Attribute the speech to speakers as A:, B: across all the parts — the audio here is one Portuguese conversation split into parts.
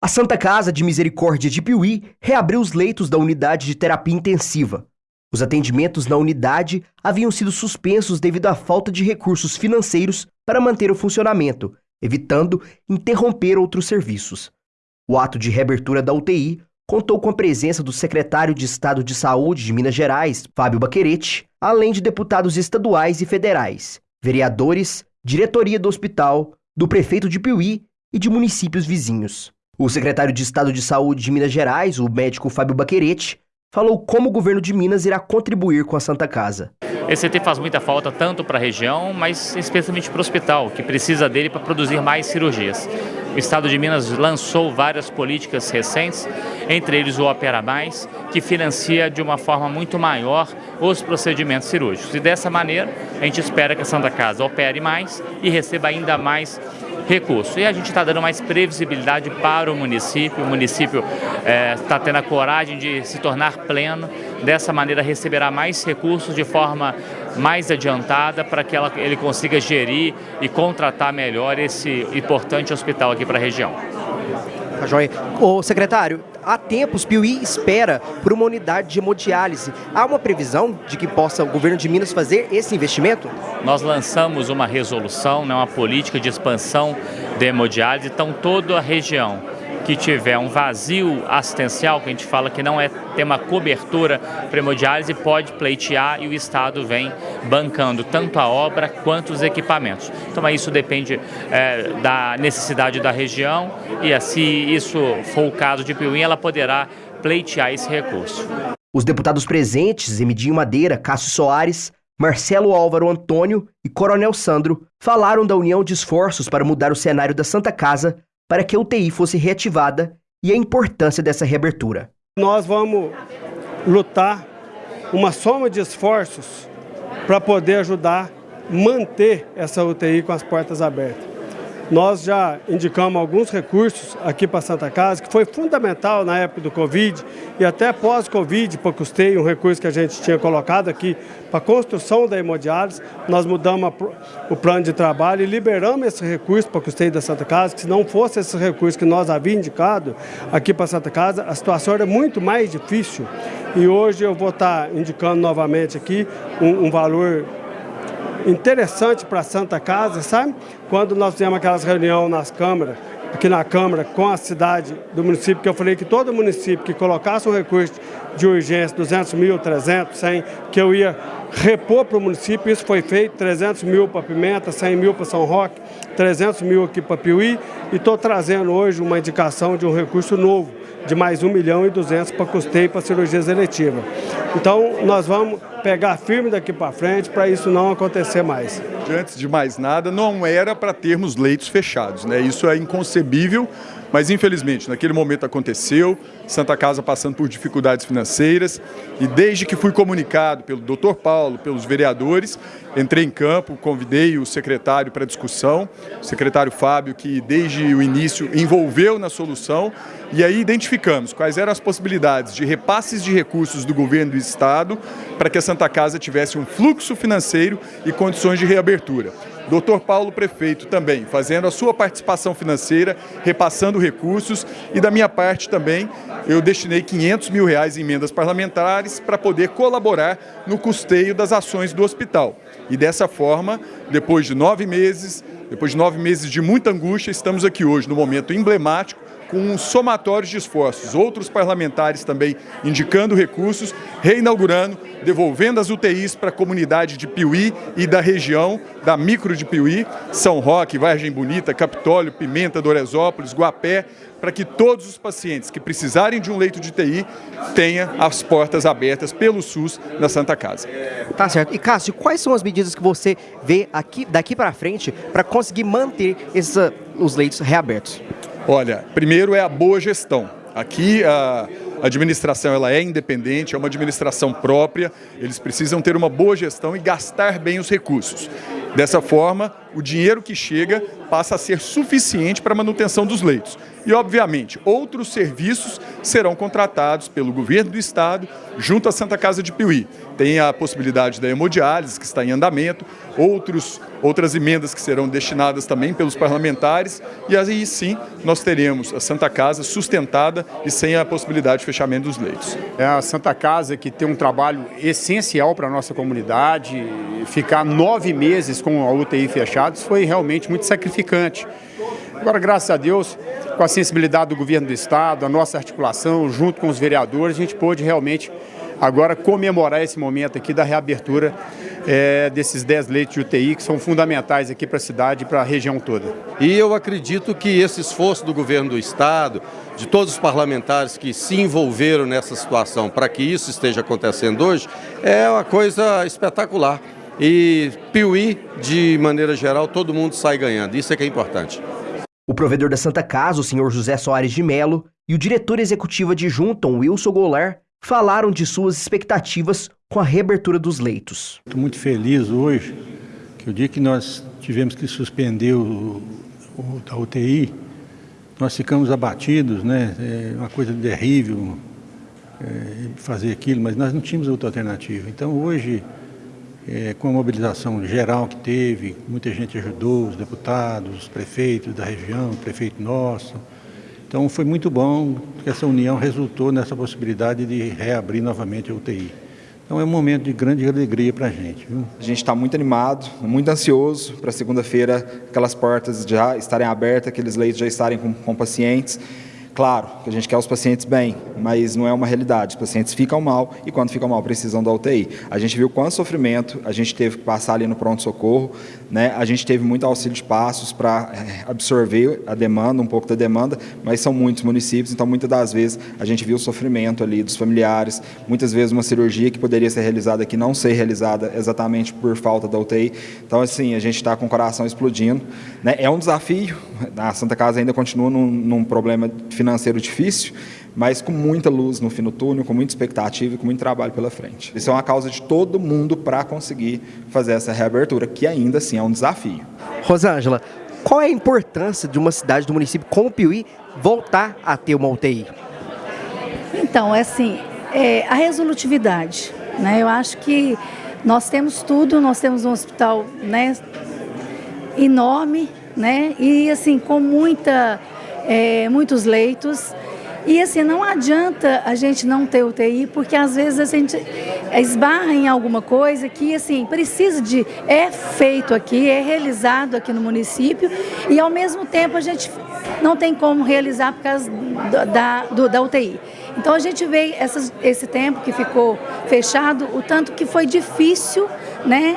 A: A Santa Casa de Misericórdia de Piuí reabriu os leitos da unidade de terapia intensiva. Os atendimentos na unidade haviam sido suspensos devido à falta de recursos financeiros para manter o funcionamento, evitando interromper outros serviços. O ato de reabertura da UTI contou com a presença do secretário de Estado de Saúde de Minas Gerais, Fábio Baquerete, além de deputados estaduais e federais, vereadores, diretoria do hospital, do prefeito de Piuí e de municípios vizinhos. O secretário de Estado de Saúde de Minas Gerais, o médico Fábio Baquerete, falou como o governo de Minas irá contribuir com a Santa Casa.
B: Esse CT faz muita falta tanto para a região, mas especialmente para o hospital, que precisa dele para produzir mais cirurgias. O Estado de Minas lançou várias políticas recentes, entre eles o Opera Mais, que financia de uma forma muito maior os procedimentos cirúrgicos. E dessa maneira, a gente espera que a Santa Casa opere mais e receba ainda mais recurso. E a gente está dando mais previsibilidade para o município, o município está é, tendo a coragem de se tornar pleno, dessa maneira receberá mais recursos de forma mais adiantada para que ela, ele consiga gerir e contratar melhor esse importante hospital aqui para a região.
A: Tá joia. Ô, secretário, há tempos Piuí espera por uma unidade de hemodiálise. Há uma previsão de que possa o governo de Minas fazer esse investimento?
B: Nós lançamos uma resolução, né, uma política de expansão de hemodiálise, então toda a região que tiver um vazio assistencial, que a gente fala que não é ter uma cobertura para hemodiálise, pode pleitear e o Estado vem bancando tanto a obra quanto os equipamentos. Então isso depende é, da necessidade da região e se isso for o caso de Piuí, ela poderá pleitear esse recurso.
A: Os deputados presentes, Emidinho Madeira, Cássio Soares, Marcelo Álvaro Antônio e Coronel Sandro falaram da união de esforços para mudar o cenário da Santa Casa para que a UTI fosse reativada e a importância dessa reabertura.
C: Nós vamos lutar uma soma de esforços para poder ajudar manter essa UTI com as portas abertas. Nós já indicamos alguns recursos aqui para Santa Casa, que foi fundamental na época do Covid e até pós-Covid, para custeio, um recurso que a gente tinha colocado aqui para a construção da hemodiálise. Nós mudamos o plano de trabalho e liberamos esse recurso para custeio da Santa Casa, que se não fosse esse recurso que nós havíamos indicado aqui para Santa Casa, a situação era muito mais difícil. E hoje eu vou estar indicando novamente aqui um, um valor interessante para a Santa Casa, sabe? Quando nós fizemos aquelas reuniões nas câmaras, aqui na Câmara, com a cidade do município, que eu falei que todo município que colocasse um recurso de urgência, 200 mil, 300, 100, que eu ia repor para o município, isso foi feito, 300 mil para Pimenta, 100 mil para São Roque, 300 mil aqui para Piuí, e estou trazendo hoje uma indicação de um recurso novo, de mais 1 milhão e 200 para custeio para cirurgias eletivas. Então, nós vamos pegar firme daqui para frente para isso não acontecer mais.
D: Antes de mais nada, não era para termos leitos fechados, né? Isso é inconcebível mas infelizmente, naquele momento aconteceu, Santa Casa passando por dificuldades financeiras e desde que fui comunicado pelo doutor Paulo, pelos vereadores, entrei em campo, convidei o secretário para discussão, o secretário Fábio, que desde o início envolveu na solução e aí identificamos quais eram as possibilidades de repasses de recursos do governo do estado para que a Santa Casa tivesse um fluxo financeiro e condições de reabertura. Doutor Paulo Prefeito também, fazendo a sua participação financeira, repassando recursos e da minha parte também, eu destinei 500 mil reais em emendas parlamentares para poder colaborar no custeio das ações do hospital. E dessa forma, depois de nove meses, depois de nove meses de muita angústia, estamos aqui hoje no momento emblemático com um somatório de esforços. Outros parlamentares também indicando recursos, reinaugurando, devolvendo as UTIs para a comunidade de Piuí e da região, da micro de Piuí, São Roque, Vargem Bonita, Capitólio, Pimenta, Doresópolis, Guapé, para que todos os pacientes que precisarem de um leito de TI tenham as portas abertas pelo SUS na Santa Casa.
A: Tá certo. E Cássio, quais são as medidas que você vê aqui, daqui para frente para conseguir manter esses, os leitos reabertos?
D: Olha, primeiro é a boa gestão. Aqui a administração ela é independente, é uma administração própria, eles precisam ter uma boa gestão e gastar bem os recursos. Dessa forma, o dinheiro que chega passa a ser suficiente para a manutenção dos leitos. E, obviamente, outros serviços serão contratados pelo governo do estado junto à Santa Casa de Piuí. Tem a possibilidade da hemodiálise, que está em andamento, outros, outras emendas que serão destinadas também pelos parlamentares, e aí sim nós teremos a Santa Casa sustentada e sem a possibilidade de fechamento dos leitos.
E: É a Santa Casa que tem um trabalho essencial para a nossa comunidade, ficar nove meses com a UTI fechados foi realmente muito sacrificante. Agora, graças a Deus, com a sensibilidade do governo do Estado, a nossa articulação, junto com os vereadores, a gente pôde realmente agora comemorar esse momento aqui da reabertura é, desses 10 leitos de UTI que são fundamentais aqui para a cidade e para a região toda.
F: E eu acredito que esse esforço do governo do Estado, de todos os parlamentares que se envolveram nessa situação para que isso esteja acontecendo hoje, é uma coisa espetacular. E Piuí, de maneira geral, todo mundo sai ganhando. Isso é que é importante.
A: O provedor da Santa Casa, o senhor José Soares de Melo, e o diretor executivo adjunto, Wilson Goulart, falaram de suas expectativas com a reabertura dos leitos.
G: Estou muito feliz hoje que o dia que nós tivemos que suspender o, o da UTI, nós ficamos abatidos, né? É uma coisa terrível é, fazer aquilo, mas nós não tínhamos outra alternativa. Então hoje é, com a mobilização geral que teve, muita gente ajudou, os deputados, os prefeitos da região, o prefeito nosso. Então foi muito bom que essa união resultou nessa possibilidade de reabrir novamente a UTI. Então é um momento de grande alegria para a gente. Viu?
H: A gente está muito animado, muito ansioso para segunda-feira aquelas portas já estarem abertas, aqueles leitos já estarem com, com pacientes. Claro que a gente quer os pacientes bem, mas não é uma realidade. Os pacientes ficam mal e quando ficam mal precisam da UTI. A gente viu quanto sofrimento a gente teve que passar ali no pronto-socorro, né? a gente teve muito auxílio de passos para eh, absorver a demanda, um pouco da demanda, mas são muitos municípios, então muitas das vezes a gente viu o sofrimento ali dos familiares, muitas vezes uma cirurgia que poderia ser realizada aqui não ser realizada exatamente por falta da UTI. Então, assim, a gente está com o coração explodindo. Né? É um desafio, a Santa Casa ainda continua num, num problema financeiro financeiro difícil, mas com muita luz no fim do túnel, com muita expectativa e com muito trabalho pela frente. Isso é uma causa de todo mundo para conseguir fazer essa reabertura, que ainda assim é um desafio.
A: Rosângela, qual é a importância de uma cidade do município como Piuí voltar a ter uma UTI?
I: Então, é assim, é, a resolutividade. Né? Eu acho que nós temos tudo, nós temos um hospital né, enorme, né? E assim, com muita é, muitos leitos. E assim, não adianta a gente não ter UTI, porque às vezes a gente esbarra em alguma coisa que assim, precisa de. é feito aqui, é realizado aqui no município, e ao mesmo tempo a gente não tem como realizar por causa da, do, da UTI. Então a gente vê essas, esse tempo que ficou fechado, o tanto que foi difícil, né?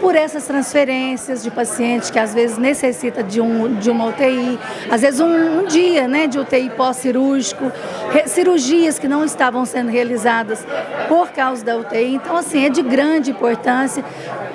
I: Por essas transferências de pacientes que às vezes necessita de, um, de uma UTI, às vezes um, um dia né, de UTI pós-cirúrgico, cirurgias que não estavam sendo realizadas por causa da UTI. Então, assim, é de grande importância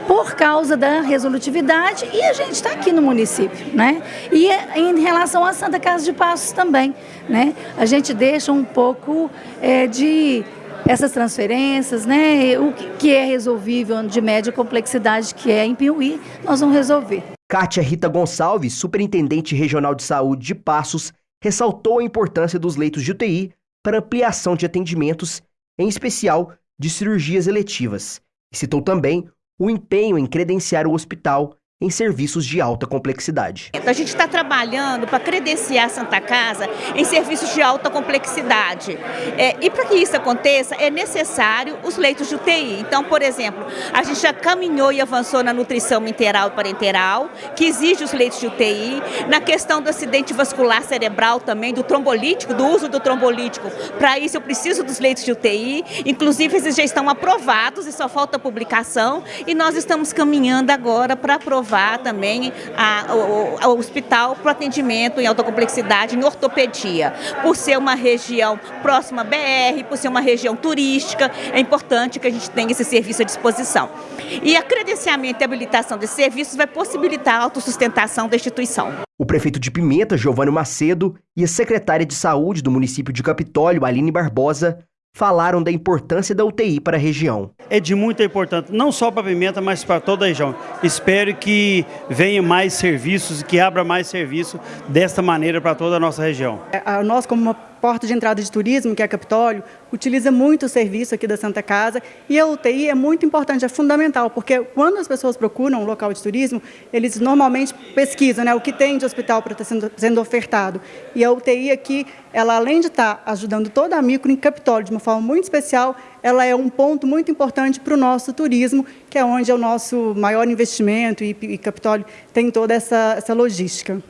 I: por causa da resolutividade e a gente está aqui no município, né? E em relação à Santa Casa de Passos também, né? A gente deixa um pouco é, de essas transferências, né, o que é resolvível de média complexidade, que é em Piuí, nós vamos resolver.
A: Kátia Rita Gonçalves, superintendente regional de saúde de Passos, ressaltou a importância dos leitos de UTI para ampliação de atendimentos, em especial de cirurgias eletivas, e citou também o empenho em credenciar o hospital em serviços de alta complexidade.
J: A gente está trabalhando para credenciar a Santa Casa em serviços de alta complexidade. É, e para que isso aconteça, é necessário os leitos de UTI. Então, por exemplo, a gente já caminhou e avançou na nutrição interal e parenteral, que exige os leitos de UTI. Na questão do acidente vascular cerebral também, do trombolítico, do uso do trombolítico. Para isso, eu preciso dos leitos de UTI. Inclusive, esses já estão aprovados e só falta publicação. E nós estamos caminhando agora para aprovar aprovar também a, o, o hospital para atendimento em alta complexidade em ortopedia. Por ser uma região próxima à BR, por ser uma região turística, é importante que a gente tenha esse serviço à disposição. E a credenciamento e habilitação desses serviços vai possibilitar a autossustentação da instituição.
A: O prefeito de Pimenta, Giovanni Macedo, e a secretária de Saúde do município de Capitólio, Aline Barbosa, falaram da importância da UTI para a região.
K: É de muita importância, não só para Pimenta, mas para toda a região. Espero que venha mais serviços, que abra mais serviço desta maneira para toda a nossa região.
J: É, nós, como uma porta de entrada de turismo, que é a Capitólio, utiliza muito o serviço aqui da Santa Casa e a UTI é muito importante, é fundamental, porque quando as pessoas procuram um local de turismo, eles normalmente pesquisam né, o que tem de hospital para estar sendo, sendo ofertado. E a UTI aqui, ela além de estar ajudando toda a micro em Capitólio de uma forma muito especial, ela é um ponto muito importante para o nosso turismo, que é onde é o nosso maior investimento e, e Capitólio tem toda essa, essa logística.